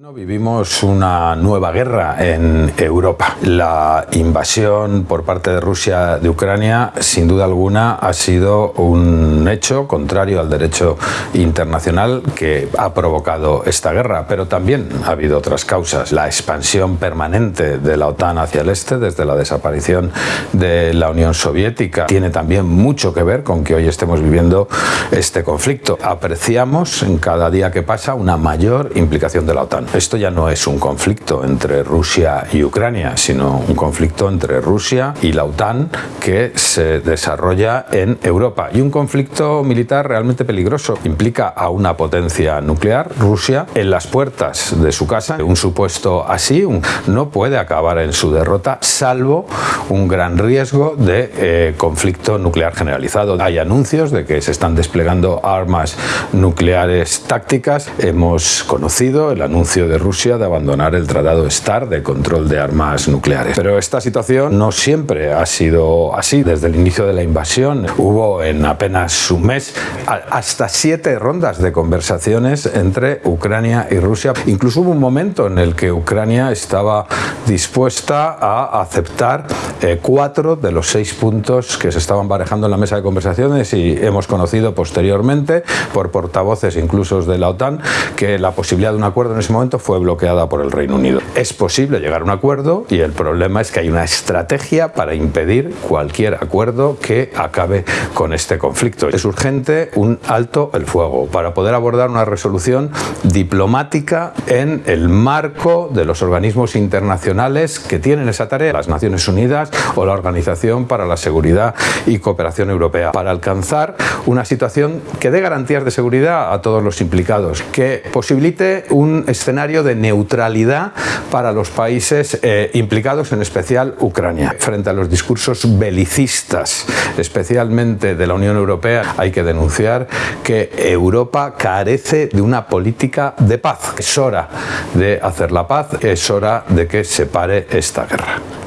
Vivimos una nueva guerra en Europa. La invasión por parte de Rusia de Ucrania, sin duda alguna, ha sido un hecho contrario al derecho internacional que ha provocado esta guerra, pero también ha habido otras causas. La expansión permanente de la OTAN hacia el este, desde la desaparición de la Unión Soviética, tiene también mucho que ver con que hoy estemos viviendo este conflicto. Apreciamos en cada día que pasa una mayor implicación de la OTAN. Esto ya no es un conflicto entre Rusia y Ucrania, sino un conflicto entre Rusia y la OTAN que se desarrolla en Europa. Y un conflicto militar realmente peligroso. Implica a una potencia nuclear, Rusia, en las puertas de su casa. Un supuesto así no puede acabar en su derrota, salvo un gran riesgo de eh, conflicto nuclear generalizado. Hay anuncios de que se están desplegando armas nucleares tácticas. Hemos conocido el anuncio de Rusia de abandonar el Tratado START de control de armas nucleares. Pero esta situación no siempre ha sido así. Desde el inicio de la invasión hubo en apenas un mes hasta siete rondas de conversaciones entre Ucrania y Rusia. Incluso hubo un momento en el que Ucrania estaba dispuesta a aceptar eh, cuatro de los seis puntos que se estaban barajando en la mesa de conversaciones y hemos conocido posteriormente por portavoces incluso de la OTAN que la posibilidad de un acuerdo en ese momento fue bloqueada por el Reino Unido. Es posible llegar a un acuerdo y el problema es que hay una estrategia para impedir cualquier acuerdo que acabe con este conflicto. Es urgente un alto el fuego para poder abordar una resolución diplomática en el marco de los organismos internacionales que tienen esa tarea, las Naciones Unidas o la Organización para la Seguridad y Cooperación Europea, para alcanzar una situación que dé garantías de seguridad a todos los implicados, que posibilite un escenario de neutralidad para los países eh, implicados, en especial Ucrania. Frente a los discursos belicistas, especialmente de la Unión Europea, hay que denunciar que Europa carece de una política de paz. Es hora de hacer la paz, es hora de que se pare esta guerra.